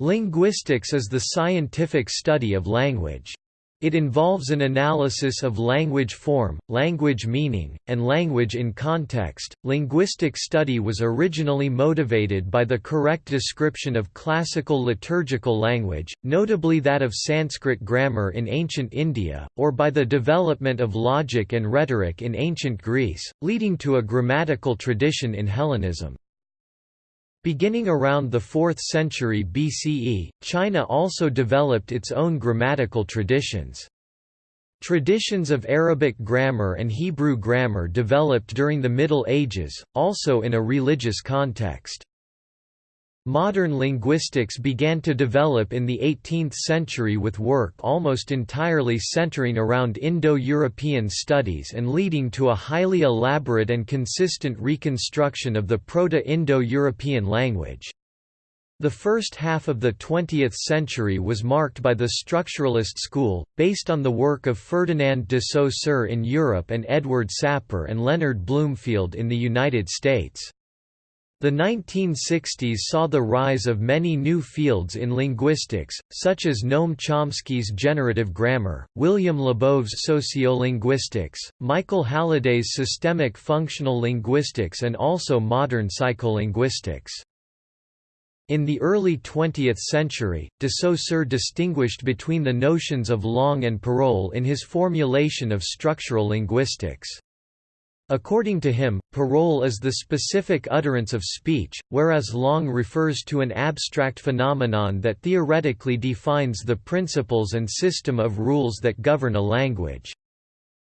Linguistics is the scientific study of language. It involves an analysis of language form, language meaning, and language in context. Linguistic study was originally motivated by the correct description of classical liturgical language, notably that of Sanskrit grammar in ancient India, or by the development of logic and rhetoric in ancient Greece, leading to a grammatical tradition in Hellenism. Beginning around the 4th century BCE, China also developed its own grammatical traditions. Traditions of Arabic grammar and Hebrew grammar developed during the Middle Ages, also in a religious context. Modern linguistics began to develop in the 18th century with work almost entirely centering around Indo-European studies and leading to a highly elaborate and consistent reconstruction of the Proto-Indo-European language. The first half of the 20th century was marked by the structuralist school, based on the work of Ferdinand de Saussure in Europe and Edward Sapir and Leonard Bloomfield in the United States. The 1960s saw the rise of many new fields in linguistics, such as Noam Chomsky's generative grammar, William Labov's sociolinguistics, Michael Halliday's systemic functional linguistics and also modern psycholinguistics. In the early 20th century, de Saussure distinguished between the notions of langue and parole in his formulation of structural linguistics. According to him, parole is the specific utterance of speech, whereas langue refers to an abstract phenomenon that theoretically defines the principles and system of rules that govern a language.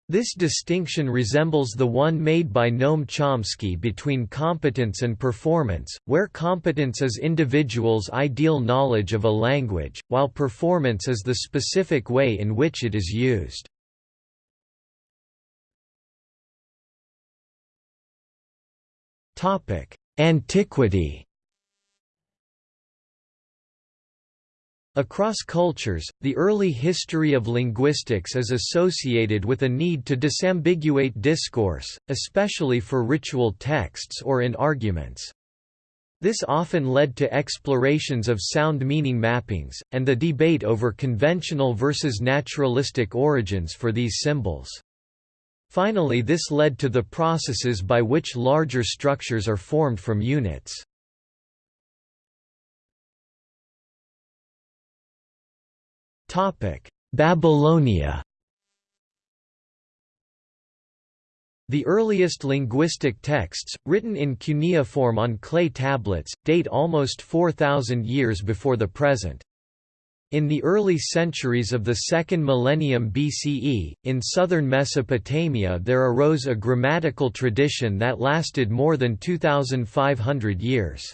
This distinction resembles the one made by Noam Chomsky between competence and performance, where competence is individuals' ideal knowledge of a language, while performance is the specific way in which it is used. Antiquity Across cultures, the early history of linguistics is associated with a need to disambiguate discourse, especially for ritual texts or in arguments. This often led to explorations of sound meaning mappings, and the debate over conventional versus naturalistic origins for these symbols. Finally this led to the processes by which larger structures are formed from units. Babylonia The earliest linguistic texts, written in cuneiform on clay tablets, date almost 4,000 years before the present. In the early centuries of the second millennium BCE, in southern Mesopotamia there arose a grammatical tradition that lasted more than 2,500 years.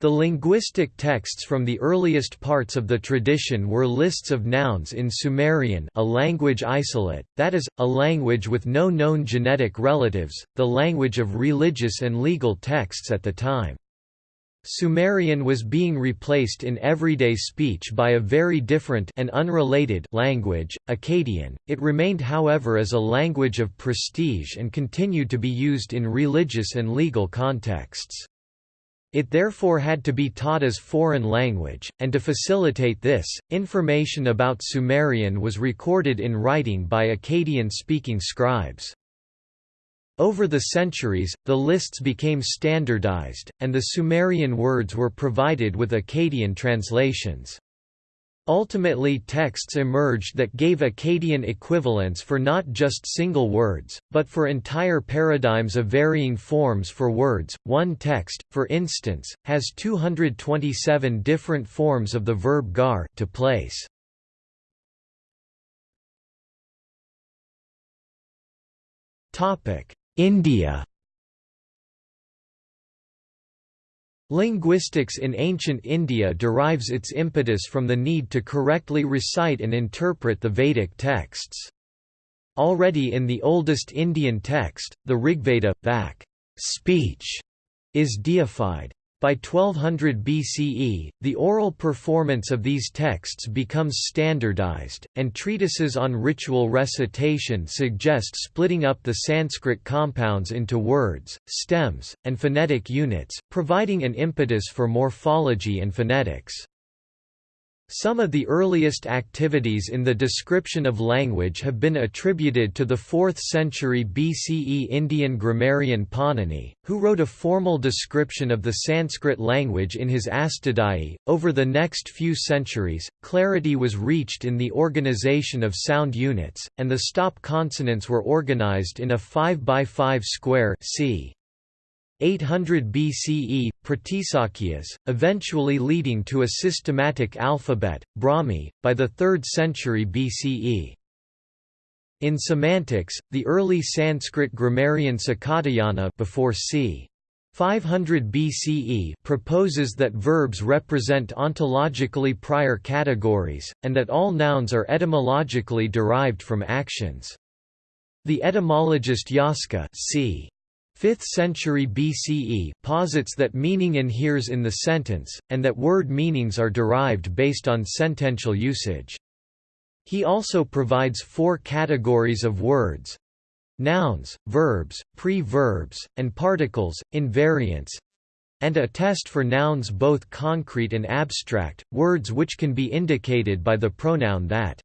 The linguistic texts from the earliest parts of the tradition were lists of nouns in Sumerian a language isolate, that is, a language with no known genetic relatives, the language of religious and legal texts at the time. Sumerian was being replaced in everyday speech by a very different and unrelated language, Akkadian. It remained however as a language of prestige and continued to be used in religious and legal contexts. It therefore had to be taught as foreign language, and to facilitate this, information about Sumerian was recorded in writing by Akkadian-speaking scribes. Over the centuries, the lists became standardized, and the Sumerian words were provided with Akkadian translations. Ultimately texts emerged that gave Akkadian equivalents for not just single words, but for entire paradigms of varying forms for words. One text, for instance, has 227 different forms of the verb gar to place. Topic: India Linguistics in ancient India derives its impetus from the need to correctly recite and interpret the Vedic texts. Already in the oldest Indian text, the Rigveda, Vak speech, is deified. By 1200 BCE, the oral performance of these texts becomes standardized, and treatises on ritual recitation suggest splitting up the Sanskrit compounds into words, stems, and phonetic units, providing an impetus for morphology and phonetics. Some of the earliest activities in the description of language have been attributed to the 4th century BCE Indian grammarian Panini, who wrote a formal description of the Sanskrit language in his Astadhyayi. Over the next few centuries, clarity was reached in the organization of sound units, and the stop consonants were organized in a 5 by 5 square. 800 BCE, Pratisakyas, eventually leading to a systematic alphabet, Brahmi, by the 3rd century BCE. In semantics, the early Sanskrit grammarian Sakatayana before c. 500 BCE proposes that verbs represent ontologically prior categories, and that all nouns are etymologically derived from actions. The etymologist Yaska c. 5th century BCE posits that meaning inheres in the sentence, and that word meanings are derived based on sentential usage. He also provides four categories of words nouns, verbs, pre-verbs, and particles, invariants and a test for nouns both concrete and abstract, words which can be indicated by the pronoun that.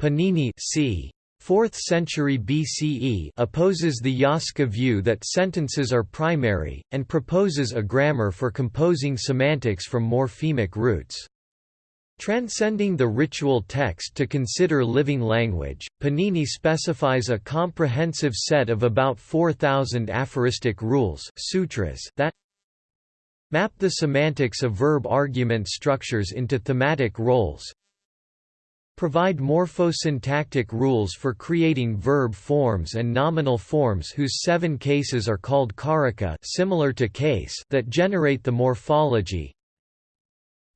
Panini c. 4th century BCE opposes the Yaska view that sentences are primary, and proposes a grammar for composing semantics from morphemic roots. Transcending the ritual text to consider living language, Panini specifies a comprehensive set of about 4,000 aphoristic rules sutras that map the semantics of verb argument structures into thematic roles, provide morphosyntactic rules for creating verb forms and nominal forms whose seven cases are called karaka similar to case that generate the morphology,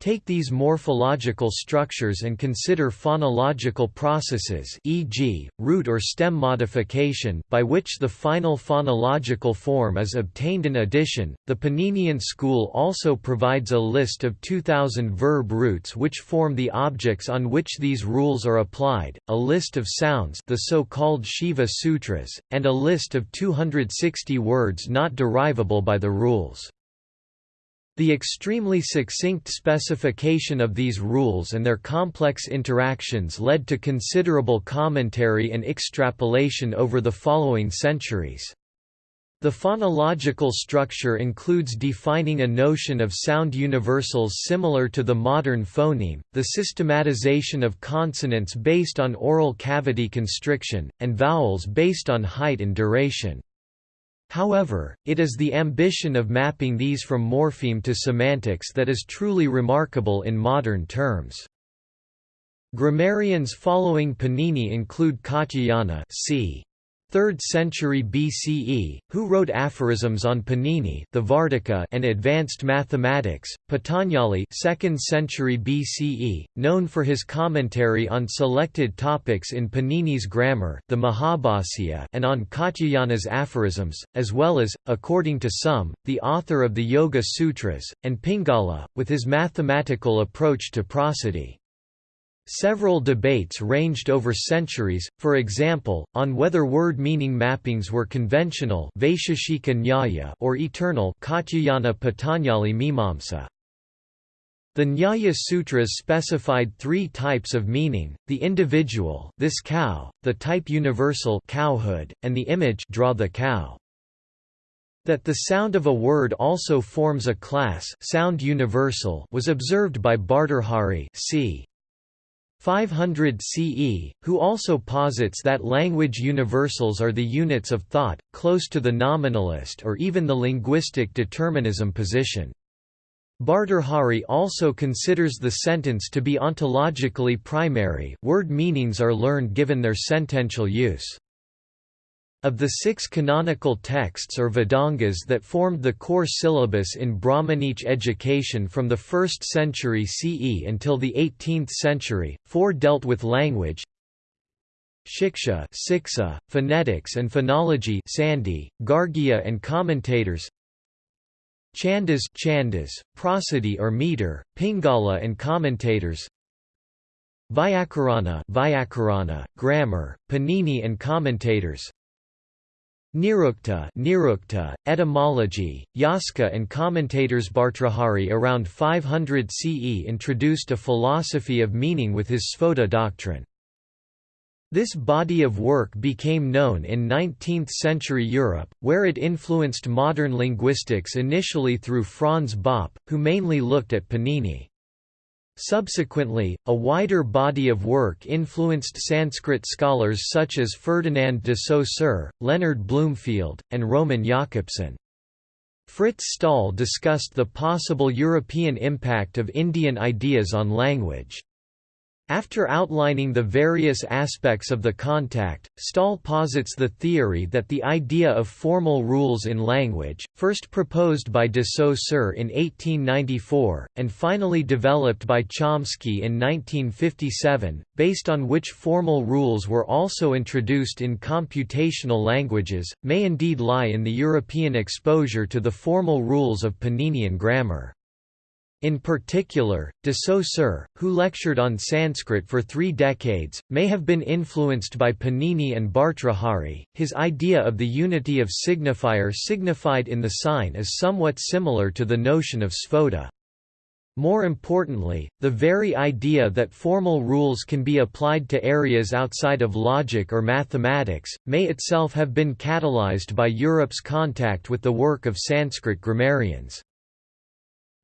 Take these morphological structures and consider phonological processes e.g., root or stem modification by which the final phonological form is obtained in addition. The Paninian school also provides a list of 2000 verb roots which form the objects on which these rules are applied, a list of sounds the so-called Shiva Sutras, and a list of 260 words not derivable by the rules. The extremely succinct specification of these rules and their complex interactions led to considerable commentary and extrapolation over the following centuries. The phonological structure includes defining a notion of sound universals similar to the modern phoneme, the systematization of consonants based on oral cavity constriction, and vowels based on height and duration. However, it is the ambition of mapping these from morpheme to semantics that is truly remarkable in modern terms. Grammarians following Panini include Katyayana c. 3rd century BCE, who wrote aphorisms on Panini the Vartika and advanced mathematics, Patanjali 2nd century BCE, known for his commentary on selected topics in Panini's grammar the Mahabhasya and on Katyayana's aphorisms, as well as, according to some, the author of the Yoga Sutras, and Pingala, with his mathematical approach to prosody. Several debates ranged over centuries, for example, on whether word meaning mappings were conventional or eternal The Nyaya Sutras specified three types of meaning, the individual this cow, the type universal cowhood, and the image draw the cow. That the sound of a word also forms a class sound universal was observed by Bhartrhari c. 500 CE, who also posits that language universals are the units of thought, close to the nominalist or even the linguistic determinism position. Bhartrhari also considers the sentence to be ontologically primary word meanings are learned given their sentential use. Of the six canonical texts or Vedangas that formed the core syllabus in Brahmanic education from the 1st century CE until the 18th century, four dealt with language Shiksha Siksa, phonetics and phonology Sandhi, Gargya and commentators Chandas Chandas, prosody or meter, Pingala and commentators Vyakarana Vyakarana, grammar, Panini and commentators Nirukta, Nirukta etymology, Yaska and commentators Bhartrhari around 500 CE introduced a philosophy of meaning with his Sphota doctrine. This body of work became known in 19th-century Europe, where it influenced modern linguistics initially through Franz Bopp, who mainly looked at Panini. Subsequently, a wider body of work influenced Sanskrit scholars such as Ferdinand de Saussure, Leonard Bloomfield, and Roman Jakobson. Frits Staal discussed the possible European impact of Indian ideas on language. After outlining the various aspects of the contact, Staal posits the theory that the idea of formal rules in language, first proposed by de Saussure in 1894, and finally developed by Chomsky in 1957, based on which formal rules were also introduced in computational languages, may indeed lie in the European exposure to the formal rules of Paninian grammar. In particular, de Saussure, who lectured on Sanskrit for three decades, may have been influenced by Panini and Bhartrhari. His idea of the unity of signifier signified in the sign is somewhat similar to the notion of sphota. More importantly, the very idea that formal rules can be applied to areas outside of logic or mathematics, may itself have been catalyzed by Europe's contact with the work of Sanskrit grammarians.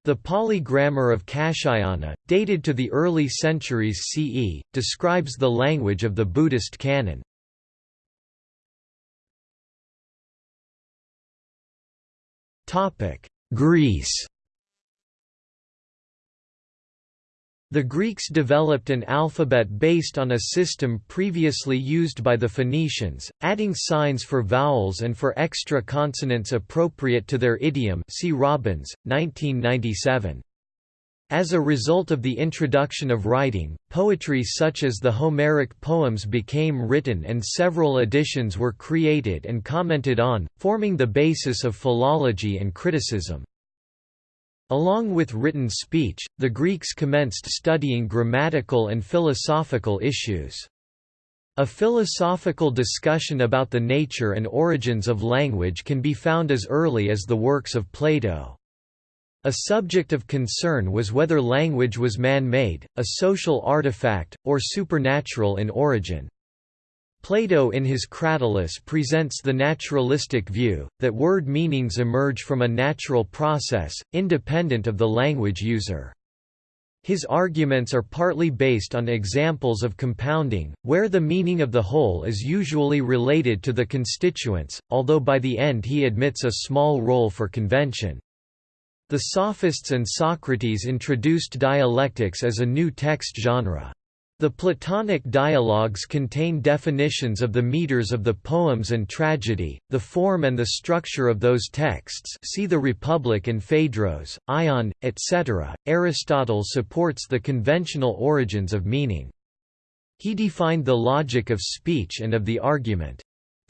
The Pali grammar of Kasyayana, dated to the early centuries CE, describes the language of the Buddhist canon. Greece The Greeks developed an alphabet based on a system previously used by the Phoenicians, adding signs for vowels and for extra consonants appropriate to their idiom see Robins, 1997. As a result of the introduction of writing, poetry such as the Homeric poems became written and several editions were created and commented on, forming the basis of philology and criticism. Along with written speech, the Greeks commenced studying grammatical and philosophical issues. A philosophical discussion about the nature and origins of language can be found as early as the works of Plato. A subject of concern was whether language was man-made, a social artifact, or supernatural in origin. Plato in his Cratylus presents the naturalistic view, that word meanings emerge from a natural process, independent of the language user. His arguments are partly based on examples of compounding, where the meaning of the whole is usually related to the constituents, although by the end he admits a small role for convention. The Sophists and Socrates introduced dialectics as a new text genre. The Platonic dialogues contain definitions of the meters of the poems and tragedy, the form and the structure of those texts see the Republic and Phaedros, Ion, etc. Aristotle supports the conventional origins of meaning. He defined the logic of speech and of the argument.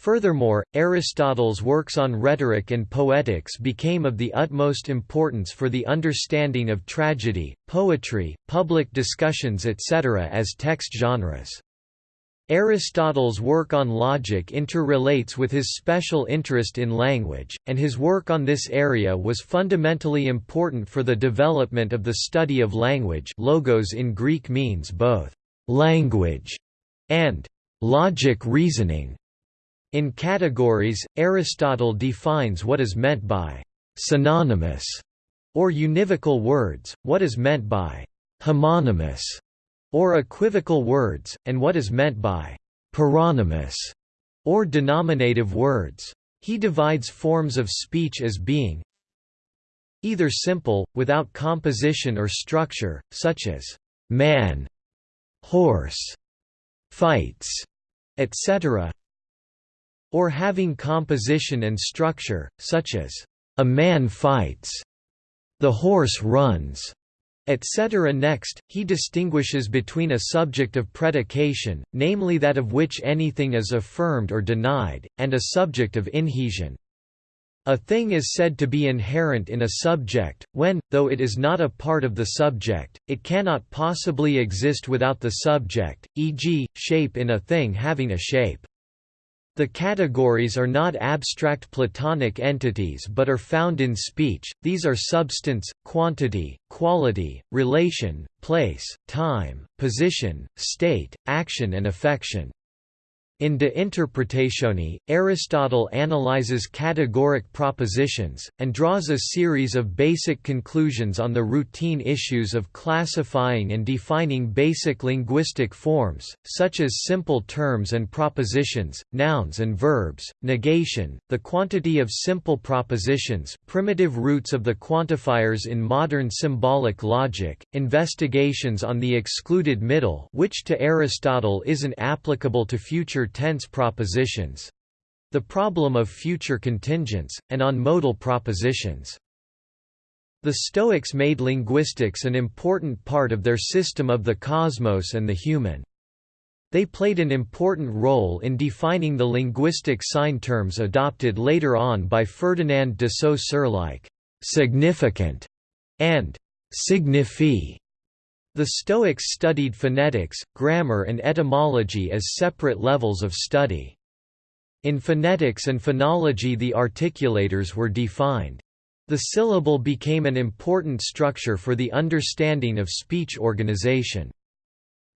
Furthermore, Aristotle's works on rhetoric and poetics became of the utmost importance for the understanding of tragedy, poetry, public discussions etc. as text genres. Aristotle's work on logic interrelates with his special interest in language, and his work on this area was fundamentally important for the development of the study of language logos in Greek means both «language» and «logic reasoning». In categories, Aristotle defines what is meant by synonymous or univocal words, what is meant by homonymous or equivocal words, and what is meant by paronymous or denominative words. He divides forms of speech as being either simple, without composition or structure, such as man, horse, fights, etc., or having composition and structure, such as, "...a man fights", "...the horse runs", etc. Next, he distinguishes between a subject of predication, namely that of which anything is affirmed or denied, and a subject of inhesion. A thing is said to be inherent in a subject, when, though it is not a part of the subject, it cannot possibly exist without the subject, e.g., shape in a thing having a shape. The categories are not abstract Platonic entities but are found in speech, these are substance, quantity, quality, relation, place, time, position, state, action and affection. In De Interpretatione, Aristotle analyzes categoric propositions, and draws a series of basic conclusions on the routine issues of classifying and defining basic linguistic forms, such as simple terms and propositions, nouns and verbs, negation, the quantity of simple propositions primitive roots of the quantifiers in modern symbolic logic, investigations on the excluded middle which to Aristotle isn't applicable to future tense propositions the problem of future contingents, and on modal propositions. The Stoics made linguistics an important part of their system of the cosmos and the human. They played an important role in defining the linguistic sign terms adopted later on by Ferdinand de Saussure like «significant» and «signifie» The Stoics studied phonetics, grammar and etymology as separate levels of study. In phonetics and phonology the articulators were defined. The syllable became an important structure for the understanding of speech organization.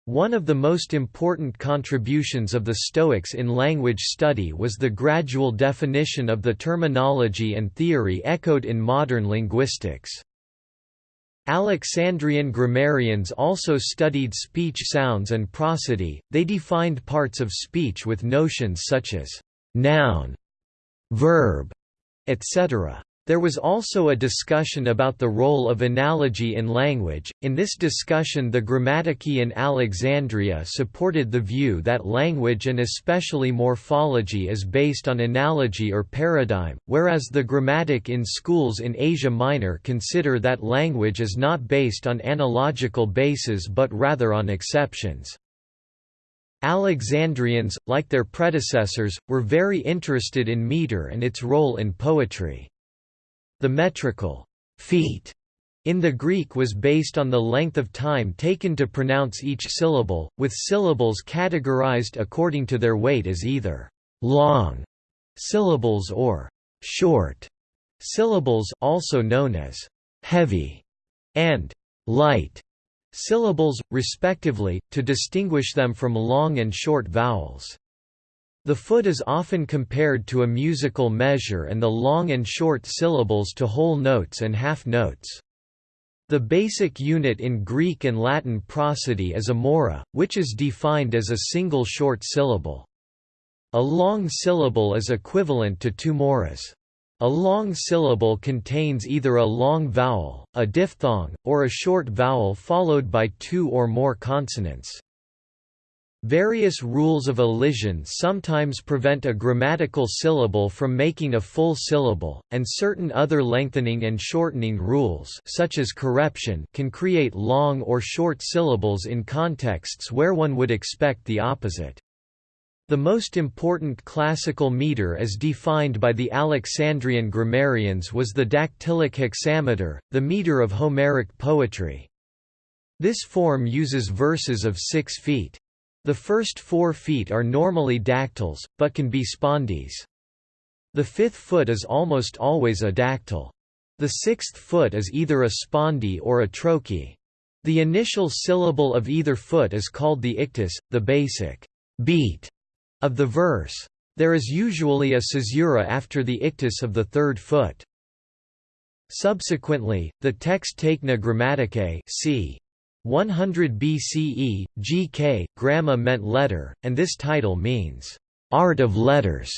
One of the most important contributions of the Stoics in language study was the gradual definition of the terminology and theory echoed in modern linguistics. Alexandrian grammarians also studied speech sounds and prosody, they defined parts of speech with notions such as noun, verb, etc. There was also a discussion about the role of analogy in language. In this discussion, the Grammatiki in Alexandria supported the view that language and especially morphology is based on analogy or paradigm, whereas the grammatic in schools in Asia Minor consider that language is not based on analogical bases but rather on exceptions. Alexandrians, like their predecessors, were very interested in meter and its role in poetry. The metrical feet in the Greek was based on the length of time taken to pronounce each syllable, with syllables categorized according to their weight as either long syllables or short syllables also known as heavy and light syllables, respectively, to distinguish them from long and short vowels. The foot is often compared to a musical measure and the long and short syllables to whole notes and half notes. The basic unit in Greek and Latin prosody is a mora, which is defined as a single short syllable. A long syllable is equivalent to two moras. A long syllable contains either a long vowel, a diphthong, or a short vowel followed by two or more consonants. Various rules of elision sometimes prevent a grammatical syllable from making a full syllable, and certain other lengthening and shortening rules such as correption can create long or short syllables in contexts where one would expect the opposite. The most important classical meter as defined by the Alexandrian grammarians was the dactylic hexameter, the meter of Homeric poetry. This form uses verses of six feet. The first four feet are normally dactyls, but can be spondees. The fifth foot is almost always a dactyl. The sixth foot is either a spondee or a trochee. The initial syllable of either foot is called the ictus, the basic beat of the verse. There is usually a caesura after the ictus of the third foot. Subsequently, the text Techne Grammaticae c. 100 BCE, GK, gramma meant letter, and this title means, "...art of letters",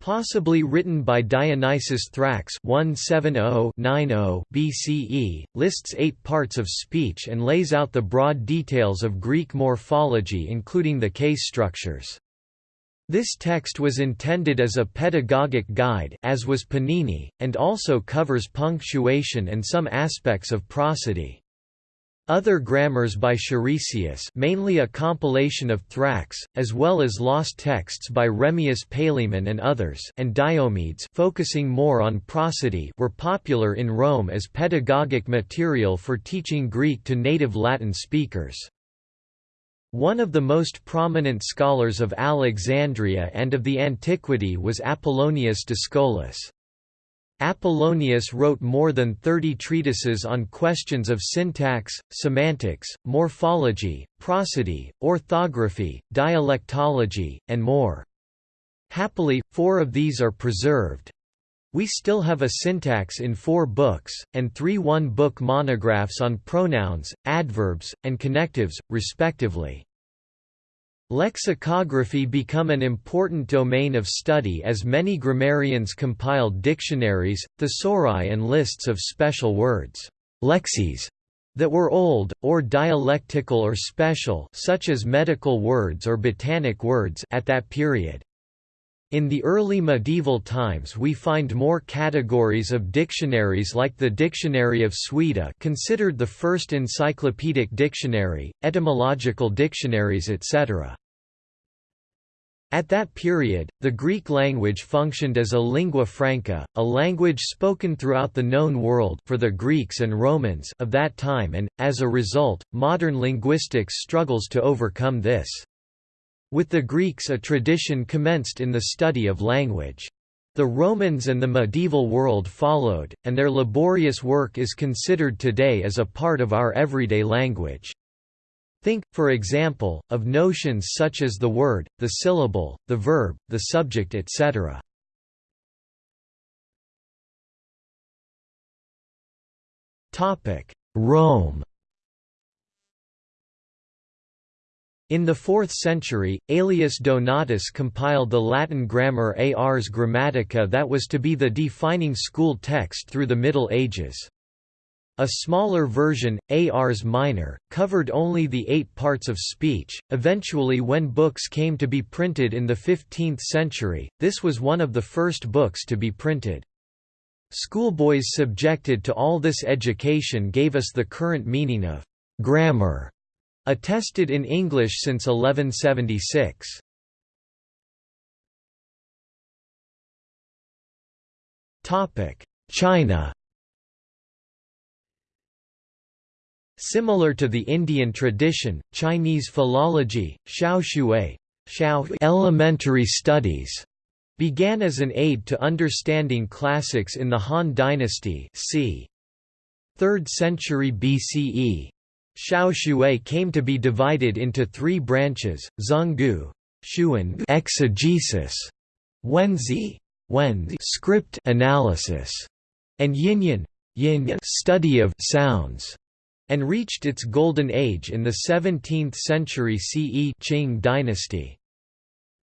possibly written by Dionysius Thrax 170-90 BCE, lists eight parts of speech and lays out the broad details of Greek morphology including the case structures. This text was intended as a pedagogic guide as was Panini, and also covers punctuation and some aspects of prosody. Other grammars by Charisius mainly a compilation of Thrax, as well as lost texts by Remmius Palaemon and others and Diomedes focusing more on prosody were popular in Rome as pedagogic material for teaching Greek to native Latin speakers. One of the most prominent scholars of Alexandria and of the antiquity was Apollonius Dyscolus. Apollonius wrote more than 30 treatises on questions of syntax, semantics, morphology, prosody, orthography, dialectology, and more. Happily, four of these are preserved. We still have a syntax in four books, and three one-book monographs on pronouns, adverbs, and connectives, respectively. Lexicography become an important domain of study as many grammarians compiled dictionaries, thesauri and lists of special words lexeis, that were old, or dialectical or special such as medical words or botanic words at that period. In the early medieval times we find more categories of dictionaries like the Dictionary of Suida considered the first encyclopedic dictionary, etymological dictionaries etc. At that period, the Greek language functioned as a lingua franca, a language spoken throughout the known world for the Greeks and Romans of that time and, as a result, modern linguistics struggles to overcome this. With the Greeks a tradition commenced in the study of language. The Romans and the medieval world followed, and their laborious work is considered today as a part of our everyday language. Think, for example, of notions such as the word, the syllable, the verb, the subject etc. Rome In the 4th century, Aelius Donatus compiled the Latin grammar Ars Grammatica that was to be the defining school text through the Middle Ages. A smaller version, Ars Minor, covered only the eight parts of speech. Eventually, when books came to be printed in the 15th century, this was one of the first books to be printed. Schoolboys subjected to all this education gave us the current meaning of grammar, attested in English since 1176. China Similar to the Indian tradition, Chinese philology, Xiaoxue elementary studies, began as an aid to understanding classics in the Han Dynasty c. 3rd century BCE. Xiaoxue came to be divided into three branches, Zhenggu exegesis, Wenzi script analysis, and Yinyan study of sounds and reached its golden age in the 17th century CE Qing dynasty.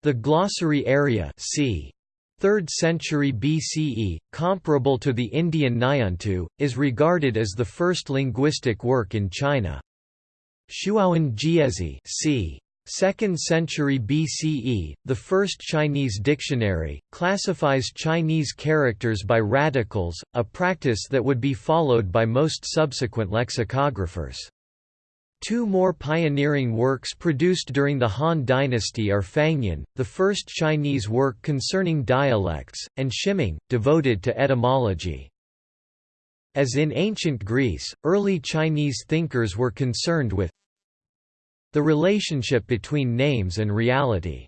The glossary Erya c. 3rd century BCE, comparable to the Indian Nighantu, is regarded as the first linguistic work in China. Shuowen Jiezi c. 2nd century BCE, the first Chinese dictionary, classifies Chinese characters by radicals, a practice that would be followed by most subsequent lexicographers. Two more pioneering works produced during the Han Dynasty are Fangyan, the first Chinese work concerning dialects, and Shiming, devoted to etymology. As in ancient Greece, early Chinese thinkers were concerned with the relationship between names and reality.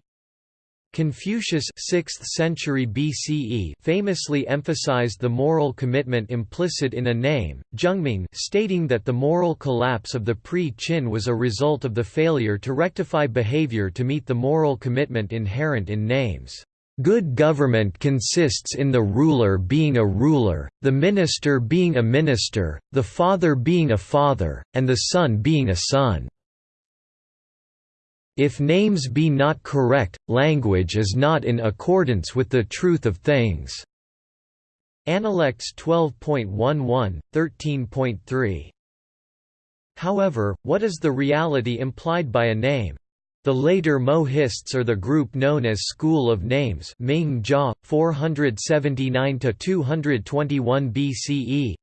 Confucius 6th century BCE famously emphasized the moral commitment implicit in a name, Zhengming stating that the moral collapse of the pre-Qin was a result of the failure to rectify behavior to meet the moral commitment inherent in names. Good government consists in the ruler being a ruler, the minister being a minister, the father being a father, and the son being a son. If names be not correct, language is not in accordance with the truth of things." Analects 12.11, 13.3. However, what is the reality implied by a name? The later Mohists are the group known as School of Names Ming Jia, 479–221 BCE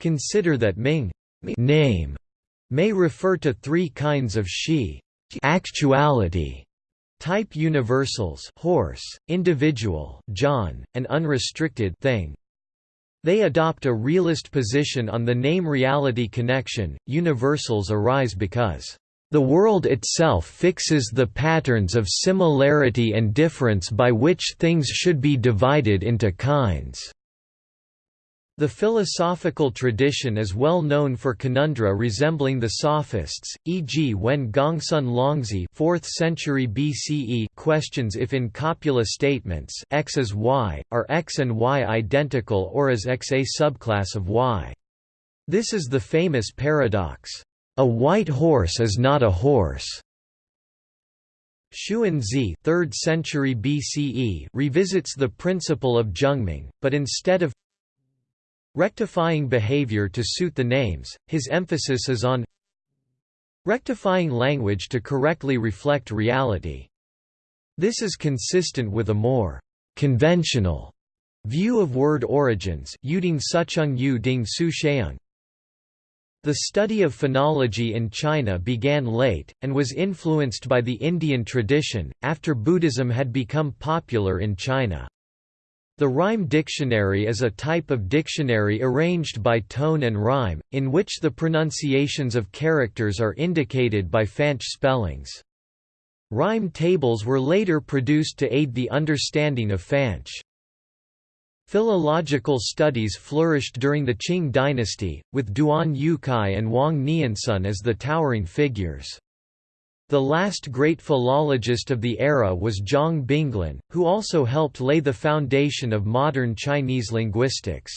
Consider that Ming name may refer to three kinds of shi actuality type universals horse, individual John, and unrestricted thing. They adopt a realist position on the name-reality connection. Universals arise because The world itself fixes the patterns of similarity and difference by which things should be divided into kinds. The philosophical tradition is well known for conundra resembling the Sophists, e.g. when Gongsun Longzhi 4th century BCE questions if in copula statements x is y, are x and y identical or is x a subclass of y. This is the famous paradox, "A white horse is not a horse." Xunzi 3rd century BCE revisits the principle of zhengming, but instead of Rectifying behavior to suit the names, his emphasis is on rectifying language to correctly reflect reality. This is consistent with a more conventional view of word origins The study of phonology in China began late, and was influenced by the Indian tradition, after Buddhism had become popular in China. The rhyme dictionary is a type of dictionary arranged by tone and rhyme, in which the pronunciations of characters are indicated by fanqie spellings. Rhyme tables were later produced to aid the understanding of fanqie. Philological studies flourished during the Qing dynasty, with Duan Yucai and Wang Niansun as the towering figures. The last great philologist of the era was Zhang Binglin, who also helped lay the foundation of modern Chinese linguistics.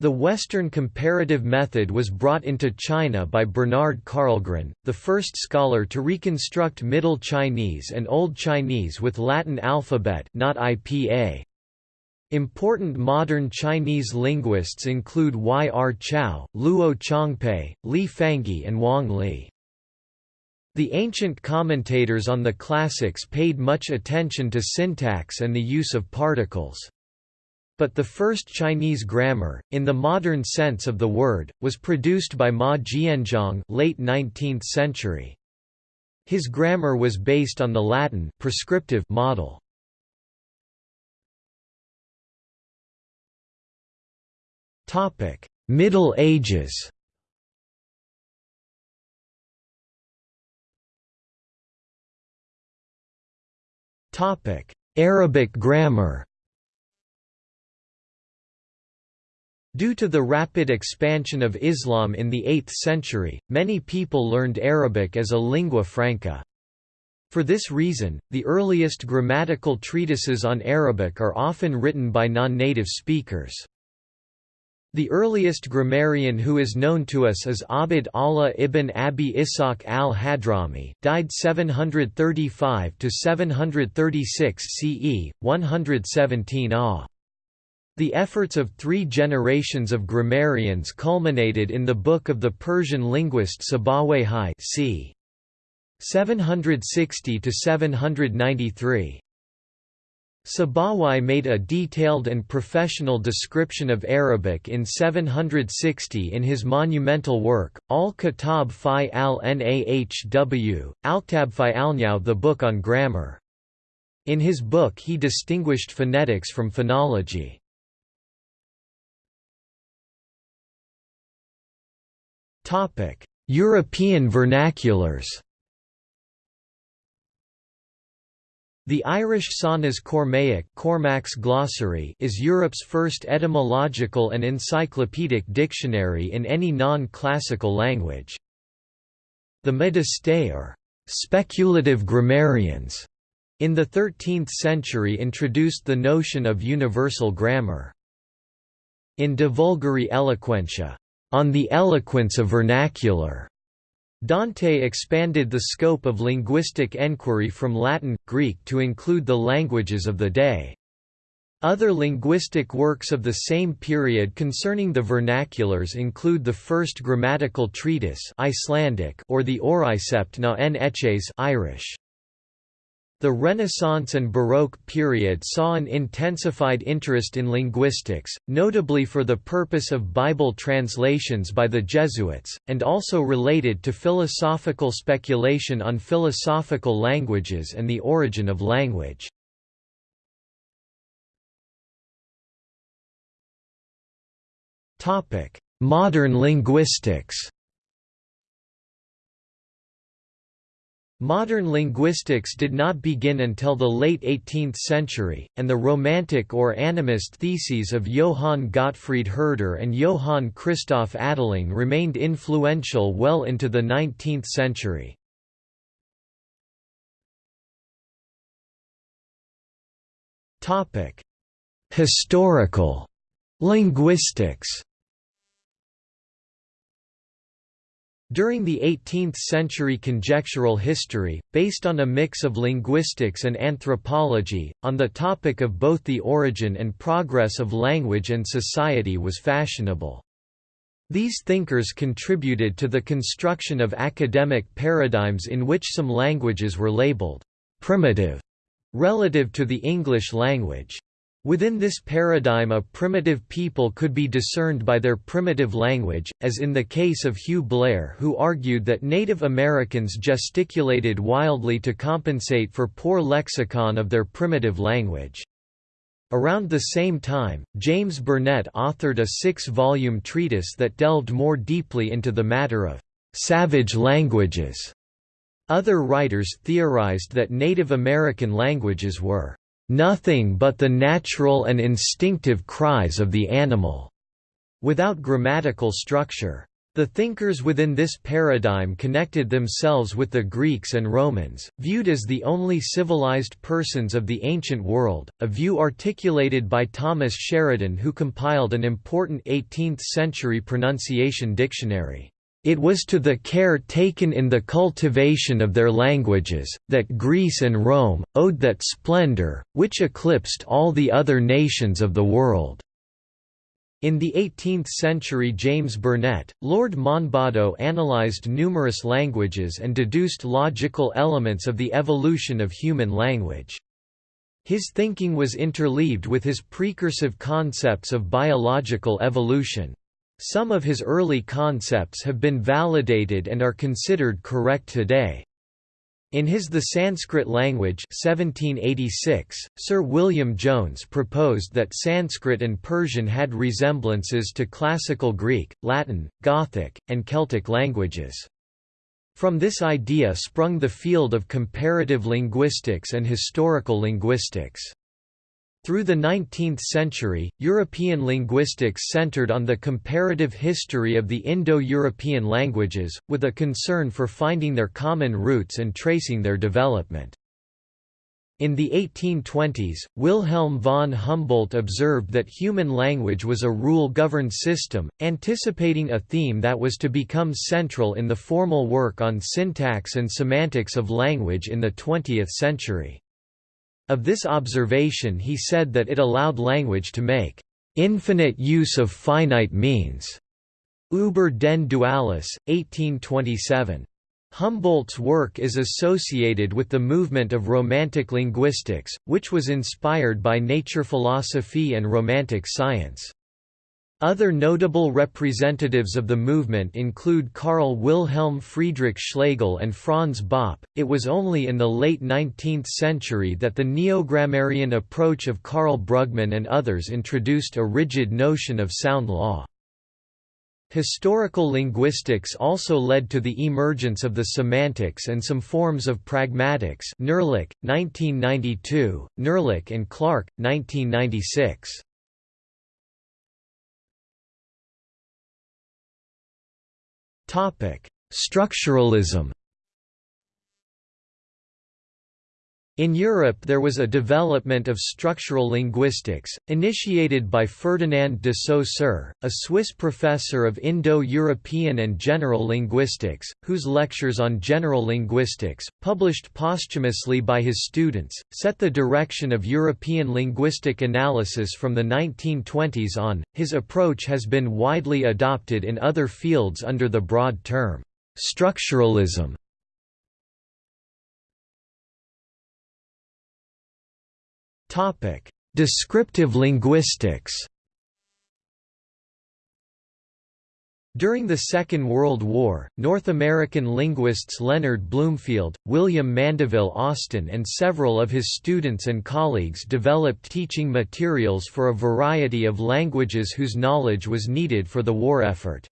The Western comparative method was brought into China by Bernhard Karlgren, the first scholar to reconstruct Middle Chinese and Old Chinese with Latin alphabet not IPA. Important modern Chinese linguists include Y. R. Chao, Luo Changpei, Li Fangyi and Wang Li. The ancient commentators on the classics paid much attention to syntax and the use of particles. But the first Chinese grammar, in the modern sense of the word, was produced by Ma Jianzhong late 19th century. His grammar was based on the Latin prescriptive model. Middle Ages Topic: Arabic grammar Due to the rapid expansion of Islam in the 8th century, many people learned Arabic as a lingua franca. For this reason, the earliest grammatical treatises on Arabic are often written by non-native speakers. The earliest grammarian who is known to us is Abd Allah ibn Abi Ishaq al-Hadrami died 735 to 736 CE, 117 AH. The efforts of three generations of grammarians culminated in the book of the Persian linguist Sibawayh c. 760–793. Sibawayh made a detailed and professional description of Arabic in 760 in his monumental work, Al-Kitab fi al-Nahw, Al-Kitab fi al the book on grammar. In his book he distinguished phonetics from phonology. European vernaculars The Irish Sanas Cormaic Cormac's Glossary is Europe's first etymological and encyclopedic dictionary in any non-classical language. The Médistes or speculative grammarians in the 13th century introduced the notion of universal grammar. In De Vulgari Eloquentia, on the eloquence of vernacular, Dante expanded the scope of linguistic enquiry from Latin, Greek to include the languages of the day. Other linguistic works of the same period concerning the vernaculars include the first grammatical treatise Icelandic or the Auricept na en Eches Irish. The Renaissance and Baroque period saw an intensified interest in linguistics, notably for the purpose of Bible translations by the Jesuits, and also related to philosophical speculation on philosophical languages and the origin of language. Modern linguistics Modern linguistics did not begin until the late 18th century, and the Romantic or animist theses of Johann Gottfried Herder and Johann Christoph Adelung remained influential well into the 19th century. Historical linguistics During the 18th-century conjectural history, based on a mix of linguistics and anthropology, on the topic of both the origin and progress of language and society was fashionable. These thinkers contributed to the construction of academic paradigms in which some languages were labeled «primitive» relative to the English language. Within this paradigm a primitive people could be discerned by their primitive language, as in the case of Hugh Blair who argued that Native Americans gesticulated wildly to compensate for poor lexicon of their primitive language. Around the same time, James Burnett authored a six-volume treatise that delved more deeply into the matter of «savage languages». Other writers theorized that Native American languages were nothing but the natural and instinctive cries of the animal, without grammatical structure. The thinkers within this paradigm connected themselves with the Greeks and Romans, viewed as the only civilized persons of the ancient world, a view articulated by Thomas Sheridan who compiled an important 18th-century pronunciation dictionary. It was to the care taken in the cultivation of their languages, that Greece and Rome, owed that splendor, which eclipsed all the other nations of the world." In the 18th century James Burnet, Lord Monboddo analysed numerous languages and deduced logical elements of the evolution of human language. His thinking was interleaved with his precursive concepts of biological evolution, some of his early concepts have been validated and are considered correct today. In his The Sanskrit Language 1786, Sir William Jones proposed that Sanskrit and Persian had resemblances to Classical Greek, Latin, Gothic, and Celtic languages. From this idea sprung the field of comparative linguistics and historical linguistics. Through the 19th century, European linguistics centered on the comparative history of the Indo-European languages, with a concern for finding their common roots and tracing their development. In the 1820s, Wilhelm von Humboldt observed that human language was a rule-governed system, anticipating a theme that was to become central in the formal work on syntax and semantics of language in the 20th century. Of this observation he said that it allowed language to make infinite use of finite means. Über den Dualis, 1827. Humboldt's work is associated with the movement of Romantic linguistics, which was inspired by nature philosophy and Romantic science. Other notable representatives of the movement include Karl Wilhelm Friedrich Schlegel and Franz Bopp. It was only in the late 19th century that the neogrammarian approach of Karl Brugmann and others introduced a rigid notion of sound law. Historical linguistics also led to the emergence of the semantics and some forms of pragmatics Nerlich, 1992, Nerlich and Clark, 1996. Structuralism In Europe there was a development of structural linguistics, initiated by Ferdinand de Saussure, a Swiss professor of Indo-European and General Linguistics, whose lectures on general linguistics, published posthumously by his students, set the direction of European linguistic analysis from the 1920s on. His approach has been widely adopted in other fields under the broad term, structuralism. Topic: Descriptive linguistics. During the Second World War, North American linguists Leonard Bloomfield, William Mandeville Austin and several of his students and colleagues developed teaching materials for a variety of languages whose knowledge was needed for the war effort.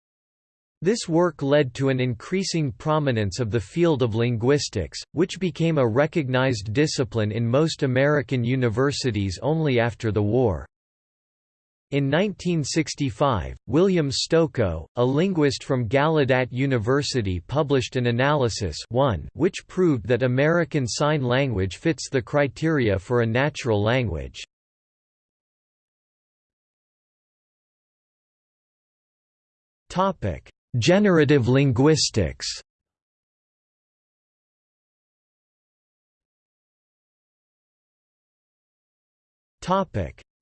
This work led to an increasing prominence of the field of linguistics, which became a recognized discipline in most American universities only after the war. In 1965, William Stokoe, a linguist from Gallaudet University published an analysis one which proved that American Sign Language fits the criteria for a natural language. Generative linguistics.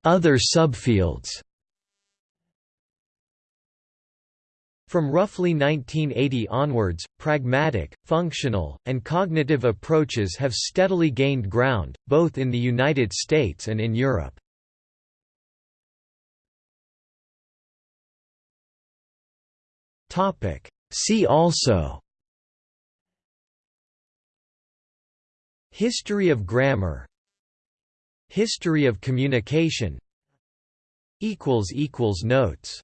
Other subfields. From roughly 1980 onwards, pragmatic, functional, and cognitive approaches have steadily gained ground, both in the United States and in Europe. See also. History of grammar. History of communication. Notes